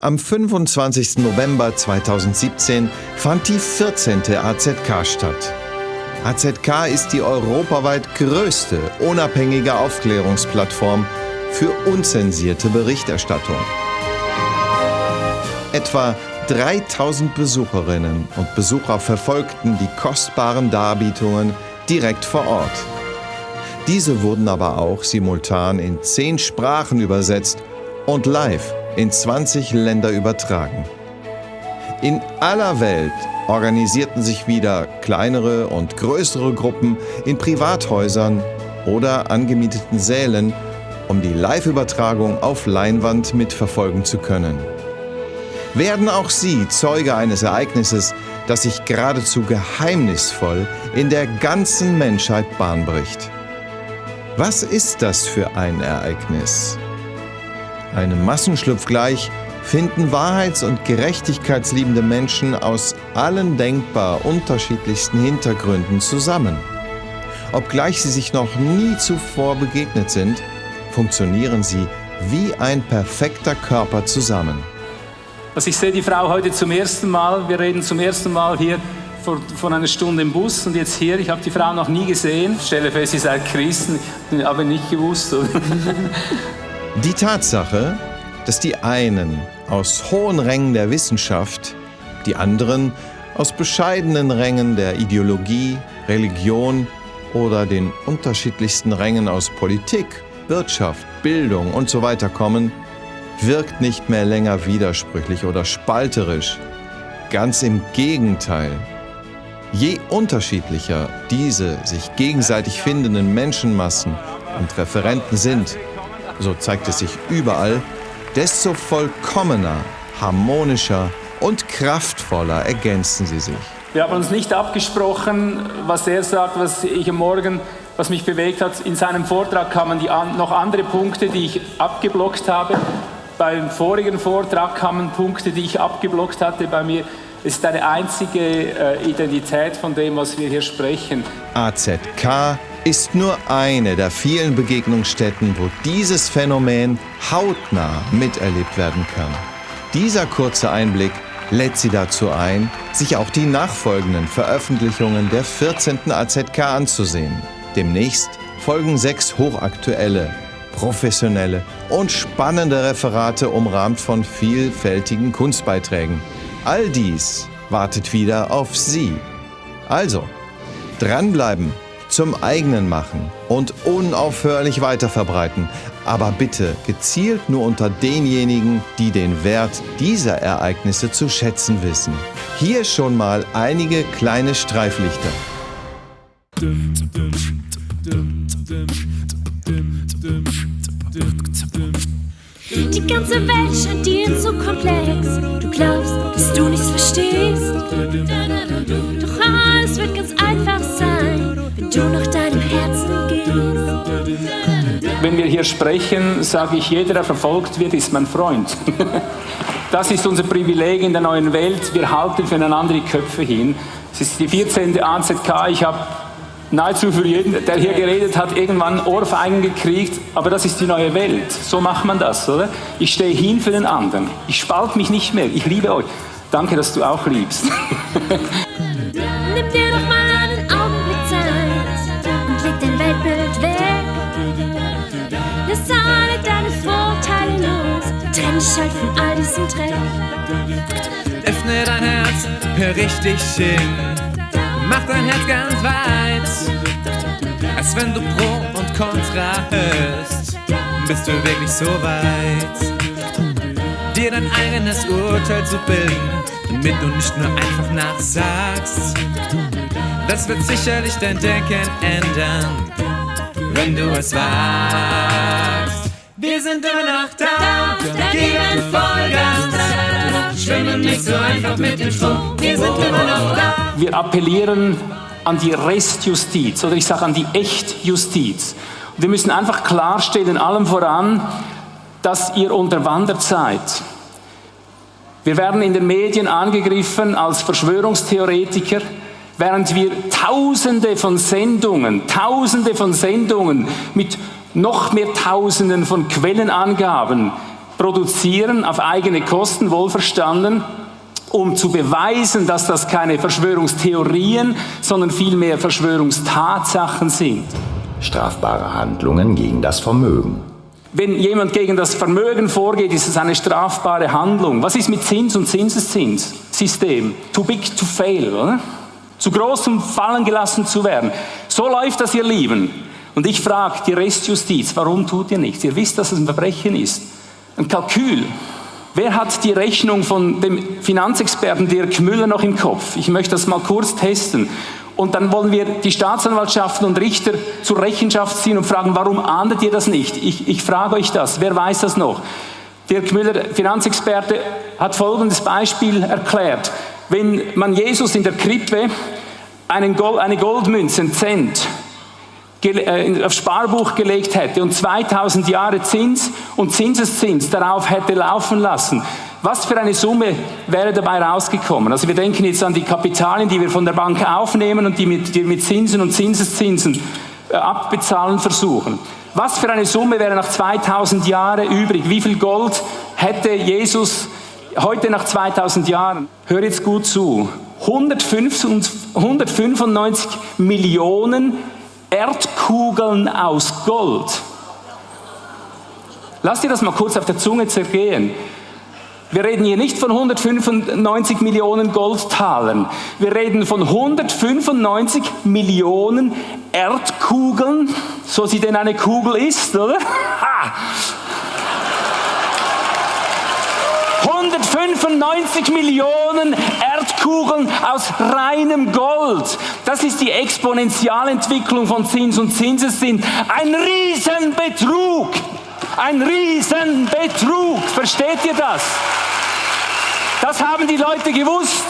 Am 25. November 2017 fand die 14. AZK statt. AZK ist die europaweit größte unabhängige Aufklärungsplattform für unzensierte Berichterstattung. Etwa 3000 Besucherinnen und Besucher verfolgten die kostbaren Darbietungen direkt vor Ort. Diese wurden aber auch simultan in zehn Sprachen übersetzt und live in 20 Länder übertragen. In aller Welt organisierten sich wieder kleinere und größere Gruppen in Privathäusern oder angemieteten Sälen, um die Live-Übertragung auf Leinwand mitverfolgen zu können. Werden auch Sie Zeuge eines Ereignisses, das sich geradezu geheimnisvoll in der ganzen Menschheit Bahn bricht? Was ist das für ein Ereignis? Einem Massenschlupf gleich, finden wahrheits- und gerechtigkeitsliebende Menschen aus allen denkbar unterschiedlichsten Hintergründen zusammen. Obgleich sie sich noch nie zuvor begegnet sind, funktionieren sie wie ein perfekter Körper zusammen. Also ich sehe die Frau heute zum ersten Mal, wir reden zum ersten Mal hier vor, vor einer Stunde im Bus und jetzt hier, ich habe die Frau noch nie gesehen. Ich stelle fest, sie sei Christen, aber nicht gewusst. Die Tatsache, dass die einen aus hohen Rängen der Wissenschaft, die anderen aus bescheidenen Rängen der Ideologie, Religion oder den unterschiedlichsten Rängen aus Politik, Wirtschaft, Bildung und so kommen, wirkt nicht mehr länger widersprüchlich oder spalterisch. Ganz im Gegenteil. Je unterschiedlicher diese sich gegenseitig findenden Menschenmassen und Referenten sind, so zeigt es sich überall, desto vollkommener, harmonischer und kraftvoller ergänzen sie sich. Wir haben uns nicht abgesprochen, was er sagt, was ich am Morgen, was mich bewegt hat. In seinem Vortrag kamen die an, noch andere Punkte, die ich abgeblockt habe. Beim vorigen Vortrag kamen Punkte, die ich abgeblockt hatte. Bei mir ist eine einzige äh, Identität von dem, was wir hier sprechen. AZK ist nur eine der vielen Begegnungsstätten, wo dieses Phänomen hautnah miterlebt werden kann. Dieser kurze Einblick lädt Sie dazu ein, sich auch die nachfolgenden Veröffentlichungen der 14. AZK anzusehen. Demnächst folgen sechs hochaktuelle, professionelle und spannende Referate umrahmt von vielfältigen Kunstbeiträgen. All dies wartet wieder auf Sie. Also, dranbleiben zum eigenen machen und unaufhörlich weiterverbreiten. Aber bitte gezielt nur unter denjenigen, die den Wert dieser Ereignisse zu schätzen wissen. Hier schon mal einige kleine Streiflichter. Die ganze Welt scheint dir zu komplex. Du glaubst, dass du nichts verstehst. Doch alles wird ganz einfach sein, wenn du nach deinem Herzen gehst. Wenn wir hier sprechen, sage ich, jeder, der verfolgt wird, ist mein Freund. Das ist unser Privileg in der neuen Welt. Wir halten füreinander die Köpfe hin. Es ist die 14. AZK. Ich habe nahezu für jeden, der hier geredet hat, irgendwann Ohrfeigen gekriegt, aber das ist die neue Welt. So macht man das, oder? Ich stehe hin für den anderen. Ich spalte mich nicht mehr. Ich liebe euch. Danke, dass du auch liebst. Nimm dir doch mal einen Augenblick Zeit und leg dein Weltbild weg. Lass alle deine Vorteile los. Trenn dich halt von all diesem Dreck. Öffne dein Herz, hör richtig hin. Mach dein Herz ganz weit. Als wenn du Pro und Contra hörst, bist du wirklich so weit. Dir dein eigenes Urteil zu bilden, damit du nicht nur einfach nachsagst. Das wird sicherlich dein Denken ändern, wenn du es wagst. Wir sind immer noch da, geben Vollgas. Schwimmen nicht so einfach mit dem Strom, wir sind immer noch da. Wir appellieren an die Restjustiz oder ich sage an die Echtjustiz. Und wir müssen einfach klarstellen, allem voran, dass ihr unterwandert seid. Wir werden in den Medien angegriffen als Verschwörungstheoretiker, während wir Tausende von Sendungen, Tausende von Sendungen mit noch mehr Tausenden von Quellenangaben produzieren auf eigene Kosten, wohlverstanden, um zu beweisen, dass das keine Verschwörungstheorien, sondern vielmehr Verschwörungstatsachen sind. Strafbare Handlungen gegen das Vermögen. Wenn jemand gegen das Vermögen vorgeht, ist es eine strafbare Handlung. Was ist mit Zins und Zinseszinssystem? Too big to fail, oder? Zu groß, um fallen gelassen zu werden. So läuft das, ihr Lieben. Und ich frage die Restjustiz, warum tut ihr nichts? Ihr wisst, dass es ein Verbrechen ist. Ein Kalkül. Wer hat die Rechnung von dem Finanzexperten Dirk Müller noch im Kopf? Ich möchte das mal kurz testen. Und dann wollen wir die Staatsanwaltschaften und Richter zur Rechenschaft ziehen und fragen, warum ahndet ihr das nicht? Ich, ich frage euch das. Wer weiß das noch? Dirk Müller, Finanzexperte, hat folgendes Beispiel erklärt. Wenn man Jesus in der Krippe eine Goldmünze, einen Cent, aufs Sparbuch gelegt hätte und 2000 Jahre Zins und Zinseszins darauf hätte laufen lassen, was für eine Summe wäre dabei rausgekommen? Also wir denken jetzt an die Kapitalien, die wir von der Bank aufnehmen und die mit, die mit Zinsen und Zinseszinsen äh, abbezahlen versuchen. Was für eine Summe wäre nach 2000 Jahren übrig? Wie viel Gold hätte Jesus heute nach 2000 Jahren? Hör jetzt gut zu. 195 Millionen Erdkugeln aus Gold. Lass dir das mal kurz auf der Zunge zergehen. Wir reden hier nicht von 195 Millionen Goldtalern. Wir reden von 195 Millionen Erdkugeln, so sie denn eine Kugel ist, oder? Ha! 195 Millionen Erdkugeln aus reinem Gold. Das ist die Exponentialentwicklung von Zins und Zinseszins. Ein Riesenbetrug. Ein Riesenbetrug. Versteht ihr das? Das haben die Leute gewusst.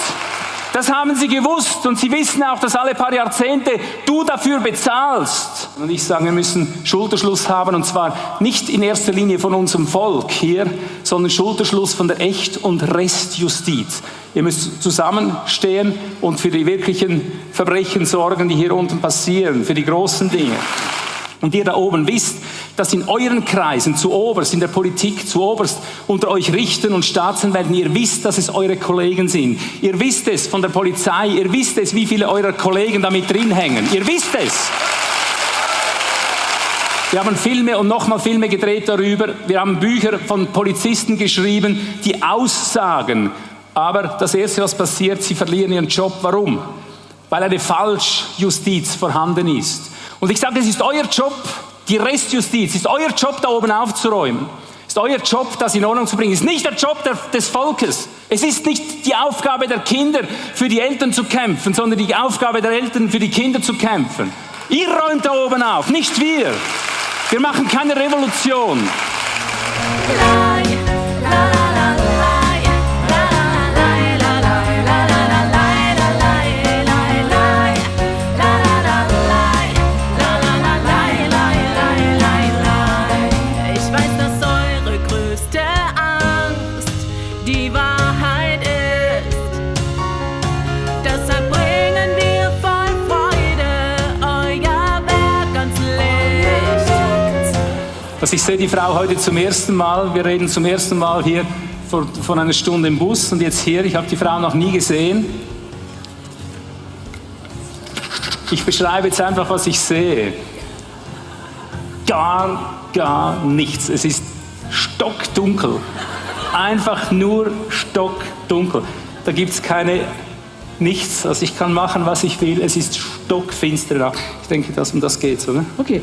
Das haben sie gewusst und sie wissen auch, dass alle paar Jahrzehnte du dafür bezahlst. Und ich sage, wir müssen Schulterschluss haben und zwar nicht in erster Linie von unserem Volk hier, sondern Schulterschluss von der Echt- und Restjustiz. Ihr müsst zusammenstehen und für die wirklichen Verbrechen sorgen, die hier unten passieren, für die großen Dinge. Und ihr da oben wisst, dass in euren Kreisen, zu oberst, in der Politik, zu oberst, unter euch Richtern und Staatsanwälten, ihr wisst, dass es eure Kollegen sind. Ihr wisst es von der Polizei, ihr wisst es, wie viele eurer Kollegen damit drin hängen. Ihr wisst es. Wir haben Filme und nochmal Filme gedreht darüber. Wir haben Bücher von Polizisten geschrieben, die aussagen. Aber das Erste, was passiert, sie verlieren ihren Job. Warum? Weil eine Falschjustiz vorhanden ist. Und ich sage, es ist euer Job, die Restjustiz, es ist euer Job, da oben aufzuräumen. Ist euer Job, das in Ordnung zu bringen. Ist nicht der Job der, des Volkes. Es ist nicht die Aufgabe der Kinder, für die Eltern zu kämpfen, sondern die Aufgabe der Eltern, für die Kinder zu kämpfen. Ihr räumt da oben auf, nicht wir. Wir machen keine Revolution. Also ich sehe die Frau heute zum ersten Mal. Wir reden zum ersten Mal hier vor, von einer Stunde im Bus und jetzt hier. Ich habe die Frau noch nie gesehen. Ich beschreibe jetzt einfach, was ich sehe. Gar, gar nichts. Es ist stockdunkel. Einfach nur stockdunkel. Da gibt es keine nichts. Also ich kann machen, was ich will. Es ist stockfinster. Ich denke, dass um das geht, oder? Okay.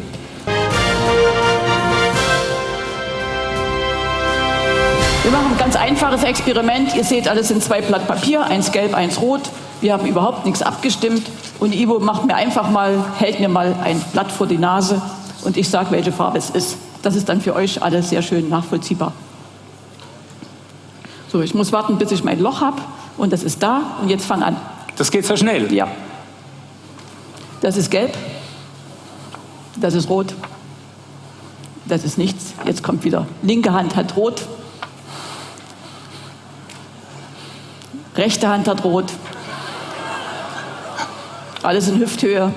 Wir machen ein ganz einfaches Experiment. Ihr seht, alles in zwei Blatt Papier, eins gelb, eins rot. Wir haben überhaupt nichts abgestimmt. Und Ivo macht mir einfach mal, hält mir mal ein Blatt vor die Nase und ich sage, welche Farbe es ist. Das ist dann für euch alle sehr schön nachvollziehbar. So, ich muss warten, bis ich mein Loch habe. Und das ist da. Und jetzt fang an. Das geht so schnell? Ja. Das ist gelb. Das ist rot. Das ist nichts. Jetzt kommt wieder. Linke Hand hat rot. Rechte Hand hat rot. Alles in Hüfthöhe,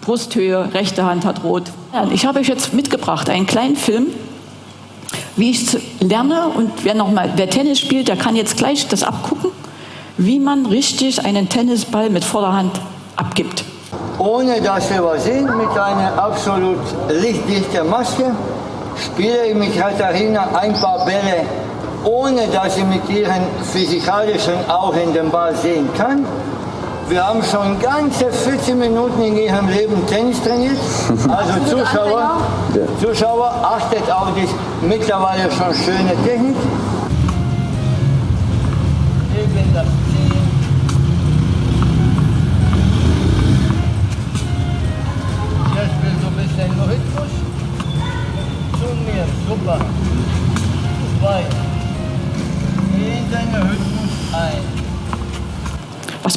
Brusthöhe, rechte Hand hat rot. Ich habe euch jetzt mitgebracht einen kleinen Film wie ich lerne und wer noch mal, wer Tennis spielt, der kann jetzt gleich das abgucken, wie man richtig einen Tennisball mit Vorderhand abgibt. Ohne dass wir was sehen, mit einer absolut lichtdichten Maske, spiele ich mit Katharina ein paar Bälle, ohne dass sie mit ihren physikalischen Augen den Ball sehen kann. Wir haben schon ganze 14 Minuten in ihrem Leben Tennis trainiert. Also Zuschauer, Zuschauer achtet auf die mittlerweile schon schöne Technik.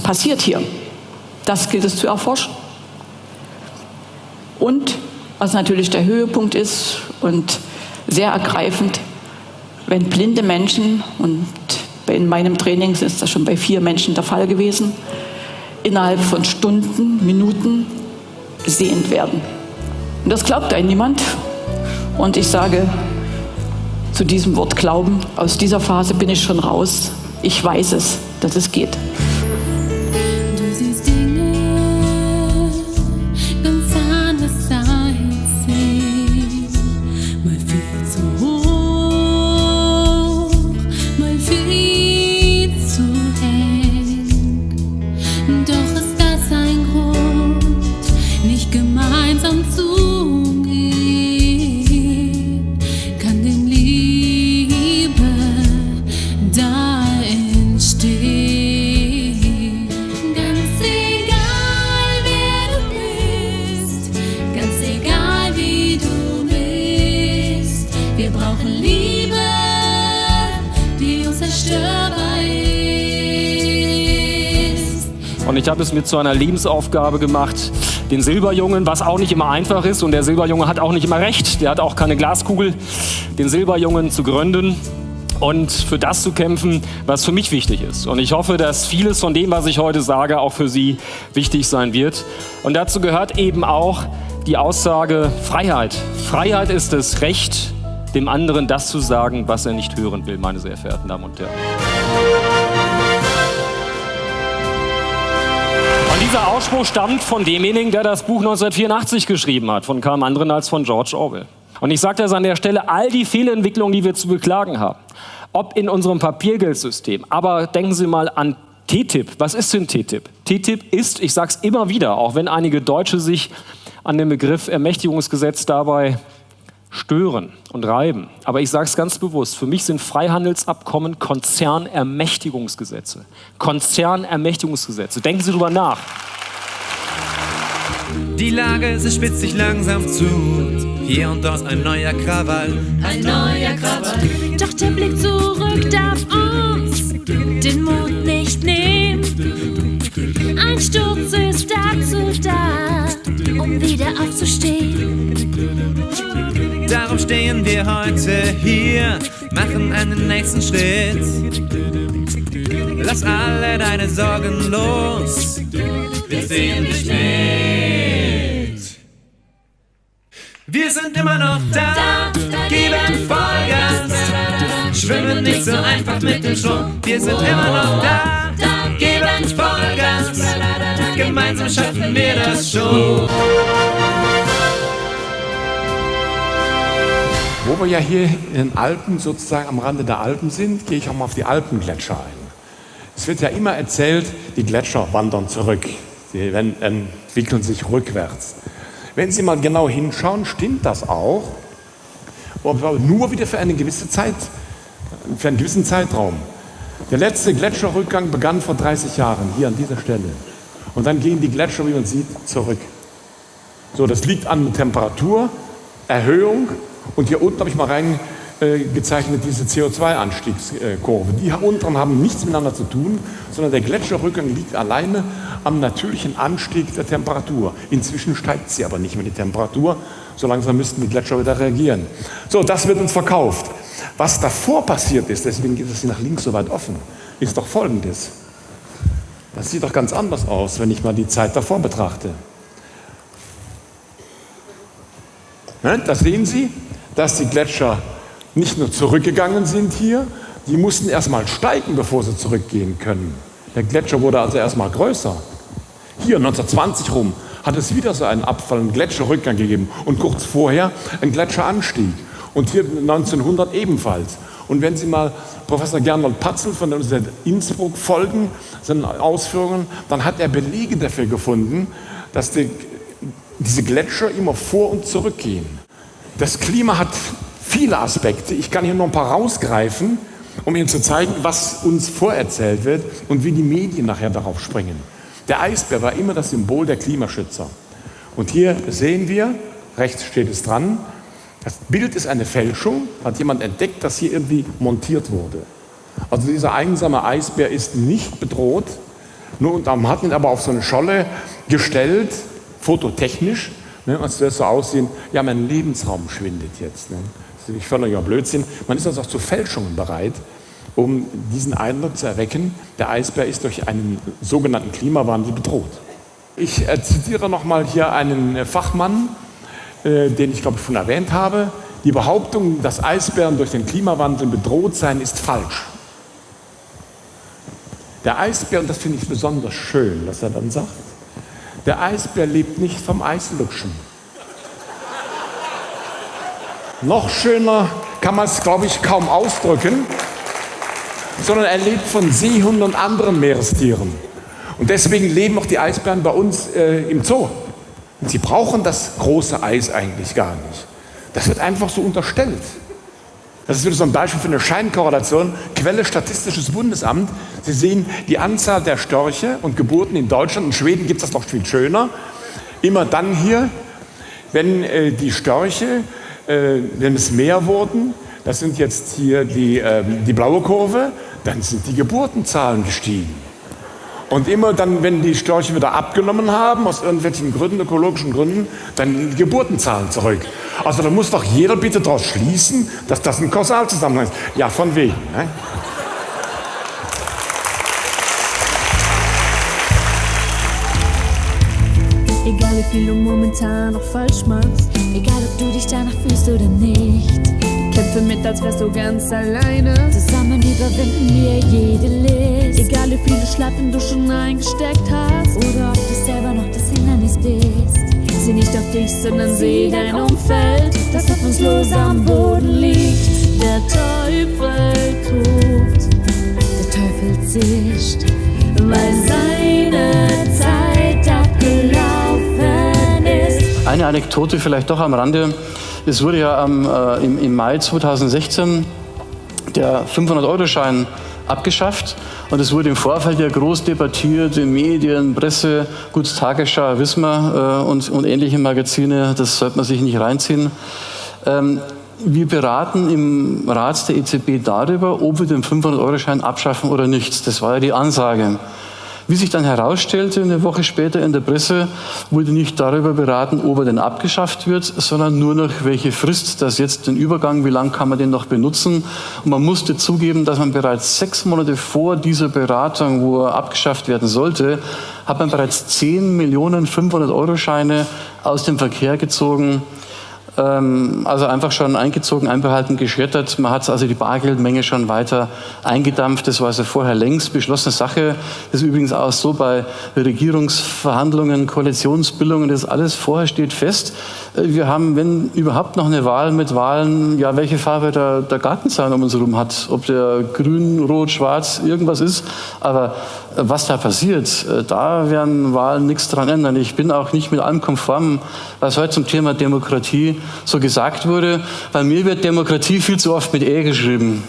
Passiert hier? Das gilt es zu erforschen. Und was natürlich der Höhepunkt ist und sehr ergreifend, wenn blinde Menschen, und in meinem Training ist das schon bei vier Menschen der Fall gewesen, innerhalb von Stunden, Minuten sehend werden. Und das glaubt einem niemand. Und ich sage zu diesem Wort Glauben, aus dieser Phase bin ich schon raus. Ich weiß es, dass es geht. Habe es mir zu einer Lebensaufgabe gemacht, den Silberjungen, was auch nicht immer einfach ist, und der Silberjunge hat auch nicht immer recht, der hat auch keine Glaskugel, den Silberjungen zu gründen und für das zu kämpfen, was für mich wichtig ist. Und ich hoffe, dass vieles von dem, was ich heute sage, auch für Sie wichtig sein wird. Und dazu gehört eben auch die Aussage Freiheit. Freiheit ist das Recht, dem anderen das zu sagen, was er nicht hören will, meine sehr verehrten Damen und Herren. Dieser Ausspruch stammt von demjenigen, der das Buch 1984 geschrieben hat, von keinem anderen als von George Orwell. Und ich sage das an der Stelle, all die Fehlentwicklungen, die wir zu beklagen haben, ob in unserem Papiergeldsystem, aber denken Sie mal an TTIP. Was ist denn TTIP? TTIP ist, ich sage es immer wieder, auch wenn einige Deutsche sich an dem Begriff Ermächtigungsgesetz dabei stören und reiben. Aber ich sage es ganz bewusst, für mich sind Freihandelsabkommen Konzernermächtigungsgesetze. Konzernermächtigungsgesetze. Denken Sie drüber nach. Die Lage, sie spitzt sich langsam zu. Hier und dort ein neuer Krawall. Ein neuer Krawall. Doch der Blick zurück darf uns den Mut nicht nehmen. Ein Sturz ist dazu da, um wieder aufzustehen. Darum stehen wir heute hier, machen einen nächsten Schritt. Lass alle deine Sorgen los, wir sehen dich mit. Wir sind immer noch da, geben Vollgas, schwimmen nicht so einfach mit dem Strom. Wir sind immer noch da, geben Vollgas, gemeinsam schaffen wir das schon. Wo wir ja hier in den Alpen, sozusagen am Rande der Alpen sind, gehe ich auch mal auf die Alpengletscher ein. Es wird ja immer erzählt, die Gletscher wandern zurück. Sie entwickeln sich rückwärts. Wenn Sie mal genau hinschauen, stimmt das auch, aber nur wieder für eine gewisse Zeit, für einen gewissen Zeitraum. Der letzte Gletscherrückgang begann vor 30 Jahren, hier an dieser Stelle. Und dann gehen die Gletscher, wie man sieht, zurück. So, das liegt an Temperaturerhöhung. Und hier unten habe ich mal reingezeichnet diese CO2-Anstiegskurve. Die hier unten haben nichts miteinander zu tun, sondern der Gletscherrückgang liegt alleine am natürlichen Anstieg der Temperatur. Inzwischen steigt sie aber nicht mehr die Temperatur. So langsam müssten die Gletscher wieder reagieren. So, das wird uns verkauft. Was davor passiert ist, deswegen geht es hier nach links so weit offen, ist doch folgendes. Das sieht doch ganz anders aus, wenn ich mal die Zeit davor betrachte. Ne, Da sehen Sie, dass die Gletscher nicht nur zurückgegangen sind hier, die mussten erstmal steigen, bevor sie zurückgehen können. Der Gletscher wurde also erstmal größer. Hier 1920 rum hat es wieder so einen Abfall, einen Gletscherrückgang gegeben und kurz vorher einen Gletscheranstieg. Und hier 1900 ebenfalls. Und wenn Sie mal Professor Gernot Patzel von der Universität Innsbruck folgen, seinen Ausführungen, dann hat er Belege dafür gefunden, dass die, diese Gletscher immer vor und zurückgehen. Das Klima hat viele Aspekte. Ich kann hier noch ein paar rausgreifen, um Ihnen zu zeigen, was uns vorerzählt wird und wie die Medien nachher darauf springen. Der Eisbär war immer das Symbol der Klimaschützer. Und hier sehen wir, rechts steht es dran, das Bild ist eine Fälschung, hat jemand entdeckt, dass hier irgendwie montiert wurde. Also dieser einsame Eisbär ist nicht bedroht, nur und man hat ihn aber auf so eine Scholle gestellt, fototechnisch, ne, als würde es so aussehen, ja, mein Lebensraum schwindet jetzt. Ne. Das ist völliger Blödsinn. Man ist also auch zu Fälschungen bereit, um diesen Eindruck zu erwecken, der Eisbär ist durch einen sogenannten Klimawandel bedroht. Ich äh, zitiere nochmal hier einen Fachmann, äh, den ich glaube ich schon erwähnt habe. Die Behauptung, dass Eisbären durch den Klimawandel bedroht seien, ist falsch. Der Eisbär, und das finde ich besonders schön, was er dann sagt, der Eisbär lebt nicht vom Eislutschen. Noch schöner kann man es, glaube ich, kaum ausdrücken, sondern er lebt von Seehunden und anderen Meerestieren. Und deswegen leben auch die Eisbären bei uns äh, im Zoo. Und sie brauchen das große Eis eigentlich gar nicht. Das wird einfach so unterstellt. Das ist wieder so ein Beispiel für eine Scheinkorrelation. Quelle Statistisches Bundesamt. Sie sehen die Anzahl der Störche und Geburten in Deutschland. In Schweden gibt es das noch viel schöner. Immer dann hier, wenn äh, die Störche, äh, wenn es mehr wurden, das sind jetzt hier die, äh, die blaue Kurve, dann sind die Geburtenzahlen gestiegen. Und immer dann, wenn die Störche wieder abgenommen haben, aus irgendwelchen Gründen, ökologischen Gründen, dann die Geburtenzahlen zurück. Also da muss doch jeder bitte daraus schließen, dass das ein Kausalzusammenhang ist. Ja, von wegen. Ne? Egal wie viel du momentan noch falsch machst, egal ob du dich danach fühlst oder nicht. Kämpfe mit, als wärst du ganz alleine. Zusammen überwinden wir jede List. Egal wie viele Schlappen du schon eingesteckt hast, oder ob du selber noch das Hindernis bist. Sieh nicht auf dich, sondern sieh dein Umfeld, das hoffnungslos am Boden liegt. Der Teufel tobt, der Teufel zischt, weil seine Zeit abgelaufen ist. Eine Anekdote vielleicht doch am Rande. Es wurde ja am, äh, im, im Mai 2016 der 500-Euro-Schein abgeschafft und es wurde im Vorfeld ja groß debattiert in Medien, Presse, gut Tagesschau, wissen äh, und, und ähnliche Magazine, das sollte man sich nicht reinziehen. Ähm, wir beraten im Rat der EZB darüber, ob wir den 500-Euro-Schein abschaffen oder nicht. Das war ja die Ansage. Wie sich dann herausstellte, eine Woche später in der Presse, wurde nicht darüber beraten, ob er denn abgeschafft wird, sondern nur noch, welche Frist das jetzt, den Übergang, wie lange kann man den noch benutzen. Und man musste zugeben, dass man bereits sechs Monate vor dieser Beratung, wo er abgeschafft werden sollte, hat man bereits 10 Millionen 500 Euro Scheine aus dem Verkehr gezogen also einfach schon eingezogen, einbehalten, geschreddert. Man hat also die Bargeldmenge schon weiter eingedampft. Das war also vorher längst beschlossene Sache. Das ist übrigens auch so bei Regierungsverhandlungen, Koalitionsbildungen, das alles vorher steht fest. Äh, wir haben, wenn überhaupt noch eine Wahl mit Wahlen, ja, welche Farbe der, der Gartenzaun um uns herum hat. Ob der grün, rot, schwarz, irgendwas ist. Aber was da passiert, äh, da werden Wahlen nichts dran ändern. Ich bin auch nicht mit allem konform, was heute zum Thema Demokratie so gesagt wurde. Bei mir wird Demokratie viel zu oft mit E geschrieben.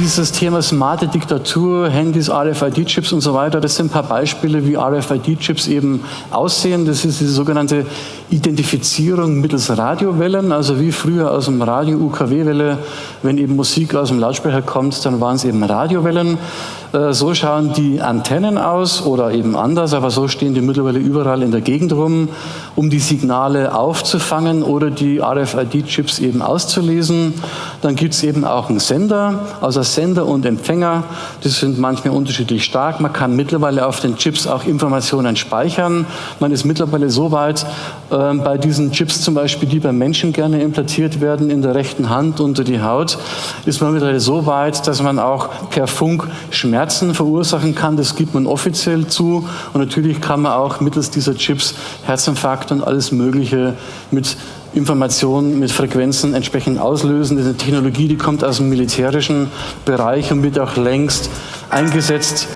Dieses Thema smarte Diktatur, Handys, RFID-Chips und so weiter, das sind ein paar Beispiele, wie RFID-Chips eben aussehen. Das ist diese sogenannte Identifizierung mittels Radiowellen, also wie früher aus dem Radio UKW-Welle, wenn eben Musik aus dem Lautsprecher kommt, dann waren es eben Radiowellen. Äh, so schauen die Antennen aus oder eben anders, aber so stehen die mittlerweile überall in der Gegend rum, um die Signale aufzufangen oder die RFID-Chips eben auszulesen. Dann gibt es eben auch einen Sender. Also Sender und Empfänger. Die sind manchmal unterschiedlich stark. Man kann mittlerweile auf den Chips auch Informationen speichern. Man ist mittlerweile so weit, äh, bei diesen Chips zum Beispiel, die bei Menschen gerne implantiert werden, in der rechten Hand unter die Haut, ist man mittlerweile so weit, dass man auch per Funk Schmerzen verursachen kann. Das gibt man offiziell zu. Und natürlich kann man auch mittels dieser Chips Herzinfarkt und alles Mögliche mit Informationen mit Frequenzen entsprechend auslösen. Das ist eine Technologie, die kommt aus dem militärischen Bereich und wird auch längst eingesetzt.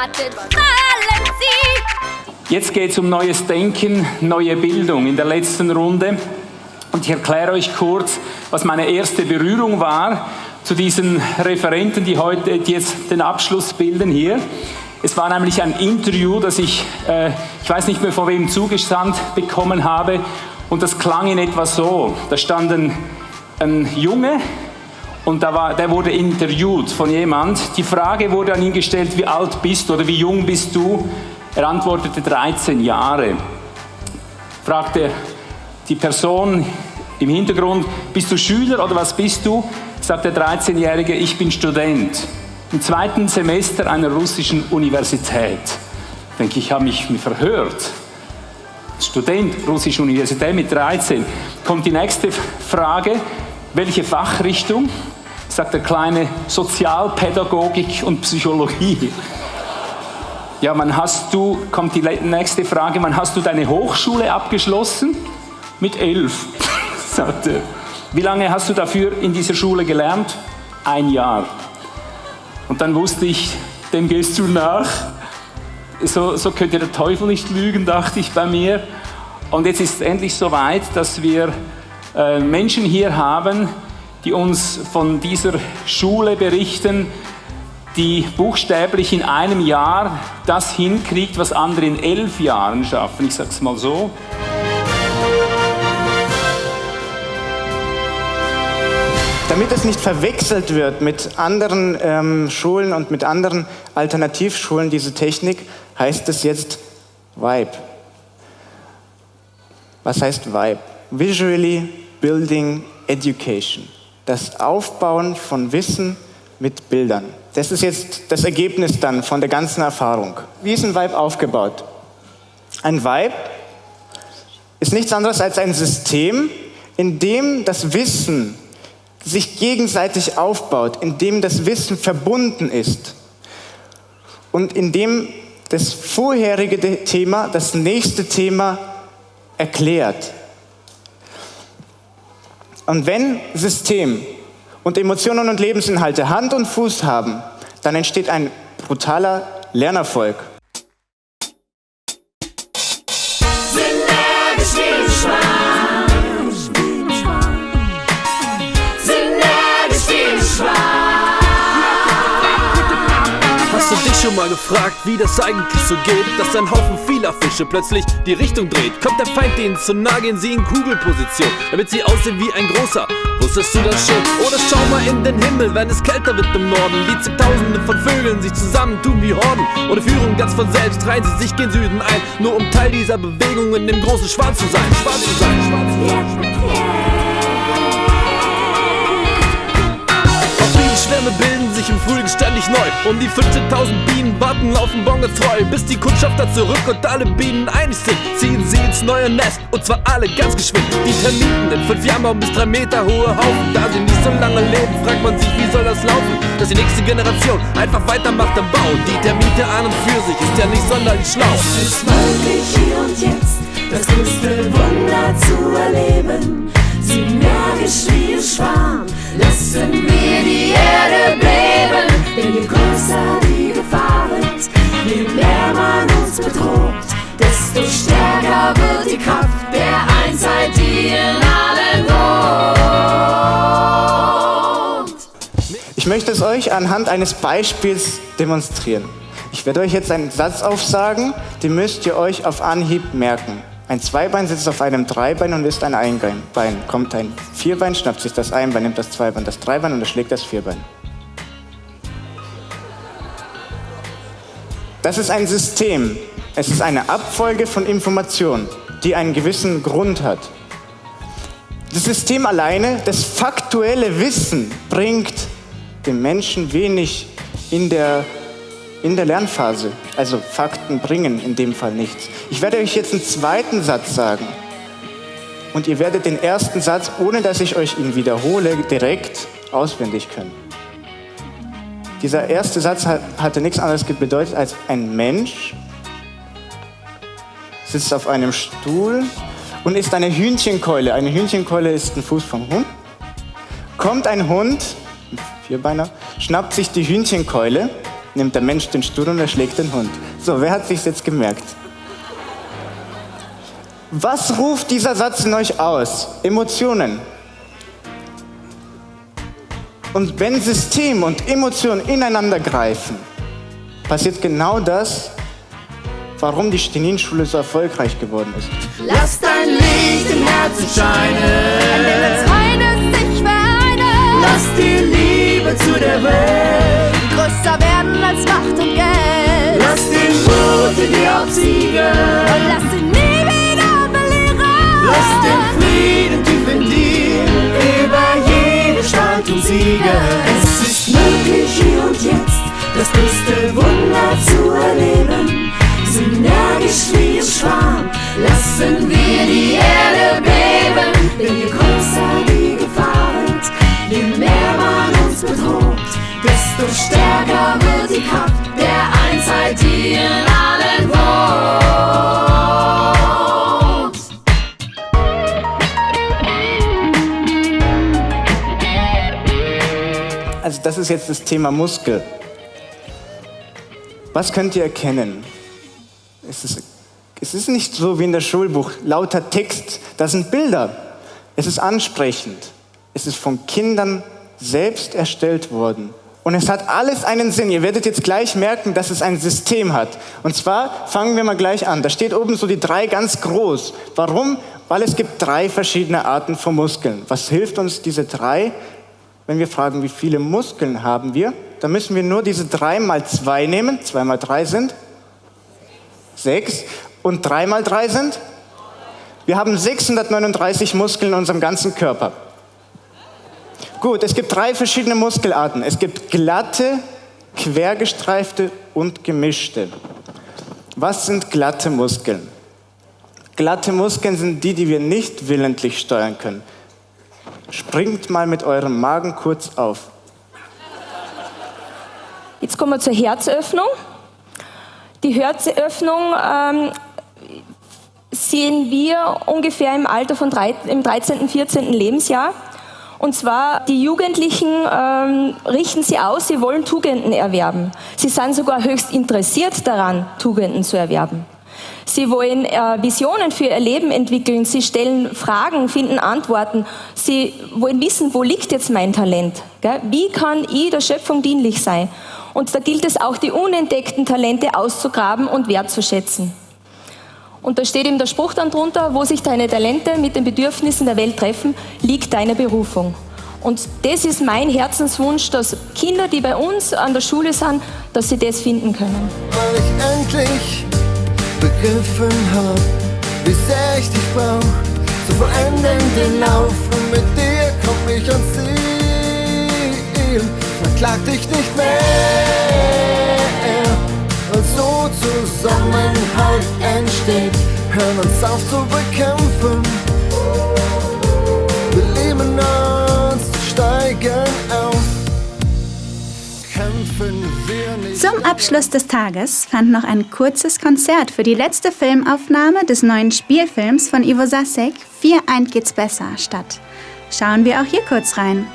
Unerwartet fallen sie. Jetzt geht es um neues Denken, neue Bildung in der letzten Runde. Und ich erkläre euch kurz, was meine erste Berührung war zu diesen Referenten, die heute die jetzt den Abschluss bilden hier. Es war nämlich ein Interview, das ich, äh, ich weiß nicht mehr von wem zugesandt bekommen habe und das klang in etwa so. Da stand ein, ein Junge und da war, der wurde interviewt von jemand. Die Frage wurde an ihn gestellt, wie alt bist du oder wie jung bist du? Er antwortete 13 Jahre. Fragte die Person im Hintergrund, bist du Schüler oder was bist du? Sagt der 13-Jährige, ich bin Student im zweiten Semester einer russischen Universität. Ich denke, ich habe mich verhört. Student, russische Universität mit 13. Kommt die nächste Frage, welche Fachrichtung? Sagt der Kleine, Sozialpädagogik und Psychologie. Ja, wann hast du, kommt die nächste Frage, wann hast du deine Hochschule abgeschlossen? Mit elf, sagt er. Wie lange hast du dafür in dieser Schule gelernt? Ein Jahr. Und dann wusste ich, dem gehst du nach. So, so könnte der Teufel nicht lügen, dachte ich bei mir. Und jetzt ist es endlich so weit, dass wir Menschen hier haben, die uns von dieser Schule berichten, die buchstäblich in einem Jahr das hinkriegt, was andere in elf Jahren schaffen. Ich sage es mal so. Damit es nicht verwechselt wird mit anderen ähm, Schulen und mit anderen Alternativschulen, diese Technik, heißt es jetzt VIBE. Was heißt VIBE? Visually Building Education. Das Aufbauen von Wissen mit Bildern. Das ist jetzt das Ergebnis dann von der ganzen Erfahrung. Wie ist ein Vibe aufgebaut? Ein Vibe ist nichts anderes als ein System, in dem das Wissen sich gegenseitig aufbaut, in dem das Wissen verbunden ist und in dem das vorherige Thema das nächste Thema erklärt. Und wenn System und Emotionen und Lebensinhalte Hand und Fuß haben, dann entsteht ein brutaler Lernerfolg. Schon mal gefragt, wie das eigentlich so geht, dass ein Haufen vieler Fische plötzlich die Richtung dreht? Kommt der Feind ihnen zu nah, gehen sie in Kugelposition, damit sie aussehen wie ein großer. Wusstest du das schon? Oder schau mal in den Himmel, wenn es kälter wird im Norden. Wie zigtausende von Vögeln sich zusammentun wie Horden. Oder Führung ganz von selbst reihen sie sich gen Süden ein, nur um Teil dieser Bewegung in dem großen Schwarz zu sein. Schwarz zu sein, schwarz zu sein. Schwärme bilden sich im Frühling ständig neu. Um die 15.000 Bienen warten laufen Bonge treu, bis die Kundschafter zurück und alle Bienen einig sind. Ziehen sie ins neue Nest und zwar alle ganz geschwind. Die Termiten in fünf Jahren bis drei Meter hohe Haufen. Da sie nicht so lange leben, fragt man sich, wie soll das laufen? Dass die nächste Generation einfach weitermacht am Bau. Die Termite an und für sich ist ja nicht sonderlich schlau. Es ist möglich hier und jetzt, das größte Wunder zu erleben. Synergisch wie ein Schwarm lassen wir die Erde beben. Denn je größer die Gefahr wird, je mehr man uns bedroht, desto stärker wird die Kraft der Einheit, die in allen wohnt. Ich möchte es euch anhand eines Beispiels demonstrieren. Ich werde euch jetzt einen Satz aufsagen, den müsst ihr euch auf Anhieb merken. Ein Zweibein sitzt auf einem Dreibein und ist ein Einbein. Kommt ein Vierbein, schnappt sich das Einbein, nimmt das Zweibein, das Dreibein und erschlägt das Vierbein. Das ist ein System. Es ist eine Abfolge von Informationen, die einen gewissen Grund hat. Das System alleine, das faktuelle Wissen, bringt dem Menschen wenig in der, in der Lernphase. Also Fakten bringen in dem Fall nichts. Ich werde euch jetzt einen zweiten Satz sagen. Und ihr werdet den ersten Satz, ohne dass ich euch ihn wiederhole, direkt auswendig können. Dieser erste Satz hat, hatte nichts anderes bedeutet als ein Mensch sitzt auf einem Stuhl und ist eine Hühnchenkeule. Eine Hühnchenkeule ist ein Fuß vom Hund. Kommt ein Hund, ein Vierbeiner, schnappt sich die Hühnchenkeule, nimmt der Mensch den Stuhl und erschlägt den Hund. So, wer hat sich jetzt gemerkt? Was ruft dieser Satz in euch aus? Emotionen. Und wenn System und Emotionen ineinander greifen, passiert genau das, warum die Stenin-Schule so erfolgreich geworden ist. Lass dein Licht im Herzen scheinen, eines sich vereinen. Lass die Liebe zu der Welt größer werden als Macht und Geld. Lass den Mut in dir obsiegen und lass ihn. Lass den Frieden tief in dir über jede Spaltung siegen. Es ist möglich hier und jetzt, das größte Wunder zu erleben. Synergisch wie ein Schwarm lassen wir die Erde beben. Denn je größer die Gefahr wird, je mehr man uns bedroht, desto stärker wird die Kraft der Einheit, die in ist jetzt das Thema Muskel. Was könnt ihr erkennen? Es ist, es ist nicht so wie in der Schulbuch, lauter Text, das sind Bilder. Es ist ansprechend. Es ist von Kindern selbst erstellt worden. Und es hat alles einen Sinn. Ihr werdet jetzt gleich merken, dass es ein System hat. Und zwar fangen wir mal gleich an. Da steht oben so die drei ganz groß. Warum? Weil es gibt drei verschiedene Arten von Muskeln. Was hilft uns diese drei? Wenn wir fragen, wie viele Muskeln haben wir, dann müssen wir nur diese drei mal zwei nehmen. Zwei mal drei sind sechs. Und drei mal drei sind? Wir haben 639 Muskeln in unserem ganzen Körper. Gut, es gibt drei verschiedene Muskelarten. Es gibt glatte, quergestreifte und gemischte. Was sind glatte Muskeln? Glatte Muskeln sind die, die wir nicht willentlich steuern können. Springt mal mit eurem Magen kurz auf. Jetzt kommen wir zur Herzöffnung. Die Herzöffnung ähm, sehen wir ungefähr im Alter von drei, im 13., 14. Lebensjahr. Und zwar, die Jugendlichen ähm, richten sie aus, sie wollen Tugenden erwerben. Sie sind sogar höchst interessiert daran, Tugenden zu erwerben. Sie wollen äh, Visionen für ihr Leben entwickeln, sie stellen Fragen, finden Antworten. Sie wollen wissen, wo liegt jetzt mein Talent? Gell? Wie kann ich der Schöpfung dienlich sein? Und da gilt es auch, die unentdeckten Talente auszugraben und wertzuschätzen. Und da steht eben der Spruch dann drunter, wo sich deine Talente mit den Bedürfnissen der Welt treffen, liegt deine Berufung. Und das ist mein Herzenswunsch, dass Kinder, die bei uns an der Schule sind, dass sie das finden können. Weil ich endlich begriffen hab, wie sehr ich dich brauch, zu vollenden den Lauf und mit dir komm ich ans Ziel. verklag dich nicht mehr. Und so Zusammenhalt entsteht, hören uns auf zu bekämpfen. Wir lieben uns, steigen auf. Zum Abschluss des Tages fand noch ein kurzes Konzert für die letzte Filmaufnahme des neuen Spielfilms von Ivo Sasek, Vier eint geht's besser, statt. Schauen wir auch hier kurz rein.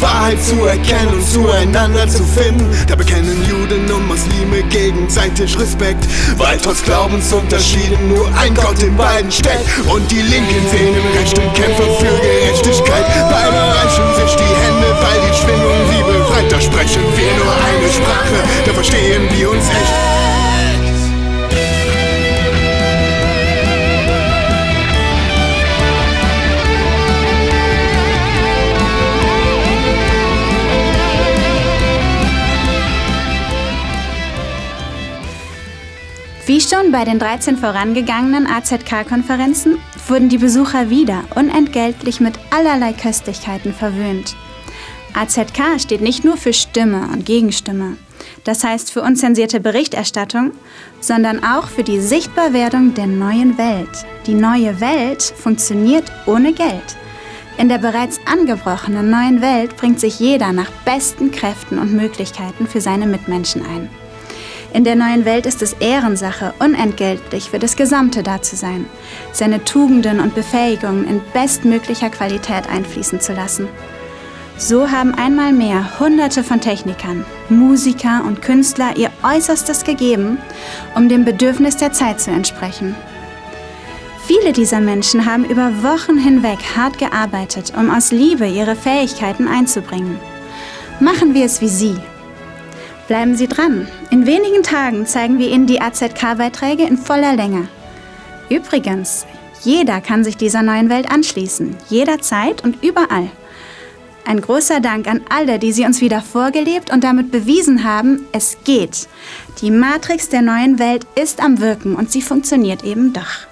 Wahrheit zu erkennen und zueinander zu finden. Da bekennen Juden und Muslime gegenseitig Respekt, weil trotz Glaubensunterschieden nur ein Gott in beiden steckt. Und die Linken sehen im Recht und kämpfen für Gerechtigkeit. Beide reichen sich die Hände, weil die Schwingung sie befreit. Da sprechen wir nur eine Sprache, da verstehen wir uns echt. Bei den 13 vorangegangenen AZK-Konferenzen wurden die Besucher wieder unentgeltlich mit allerlei Köstlichkeiten verwöhnt. AZK steht nicht nur für Stimme und Gegenstimme, das heißt für unzensierte Berichterstattung, sondern auch für die Sichtbarwerdung der neuen Welt. Die neue Welt funktioniert ohne Geld. In der bereits angebrochenen neuen Welt bringt sich jeder nach besten Kräften und Möglichkeiten für seine Mitmenschen ein. In der neuen Welt ist es Ehrensache, unentgeltlich für das Gesamte da zu sein, seine Tugenden und Befähigungen in bestmöglicher Qualität einfließen zu lassen. So haben einmal mehr Hunderte von Technikern, Musiker und Künstler ihr Äußerstes gegeben, um dem Bedürfnis der Zeit zu entsprechen. Viele dieser Menschen haben über Wochen hinweg hart gearbeitet, um aus Liebe ihre Fähigkeiten einzubringen. Machen wir es wie Sie. Bleiben Sie dran. In wenigen Tagen zeigen wir Ihnen die AZK-Beiträge in voller Länge. Übrigens, jeder kann sich dieser neuen Welt anschließen, jederzeit und überall. Ein großer Dank an alle, die sie uns wieder vorgelebt und damit bewiesen haben, es geht. Die Matrix der neuen Welt ist am Wirken und sie funktioniert eben doch.